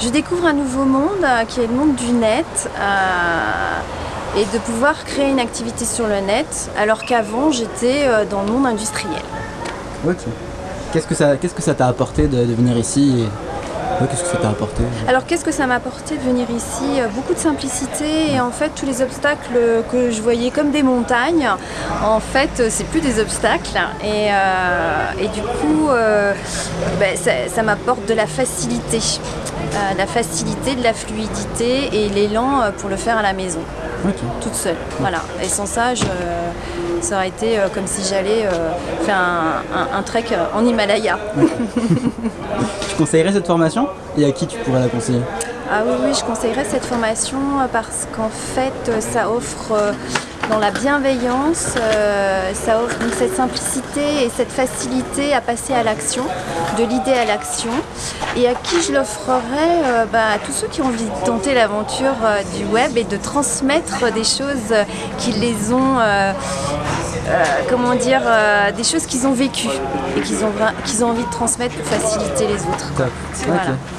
Je découvre un nouveau monde euh, qui est le monde du net euh, et de pouvoir créer une activité sur le net alors qu'avant j'étais euh, dans le monde industriel. Ok. Qu'est-ce que ça t'a apporté de, venir ici. Qu'est-ce que ça t'a apporté Alors qu'est-ce que ça m'a apporté de venir ici? Euh, Beaucoup de simplicité et en fait tous les obstacles que je voyais comme des montagnes, en fait euh, c'est plus des obstacles. Et, euh, du coup euh, ben, ça, m'apporte de la facilité. Euh, la facilité, de la fluidité et l'élan euh, pour le faire à la maison, Ok. toute seule. Voilà. Et sans ça, je- ça aurait été euh, comme si j'allais euh, faire un, un- un trek euh, en Himalaya. Tu conseillerais cette formation Et à qui tu pourrais la conseiller? Ah oui, oui, je conseillerais cette formation euh, parce qu'en fait, euh, ça offre euh, dans la bienveillance, euh, ça offre donc cette simplicité et cette facilité à passer à l'action, de l'idée à l'action. Et à qui je l'offrerais euh, bah, À tous ceux qui ont envie de tenter l'aventure euh, du web et de transmettre des choses qui les ont, euh, comment dire, des choses qu'ils ont vécues et qu'ils ont, qu'ils ont envie de transmettre pour faciliter les autres. Voilà.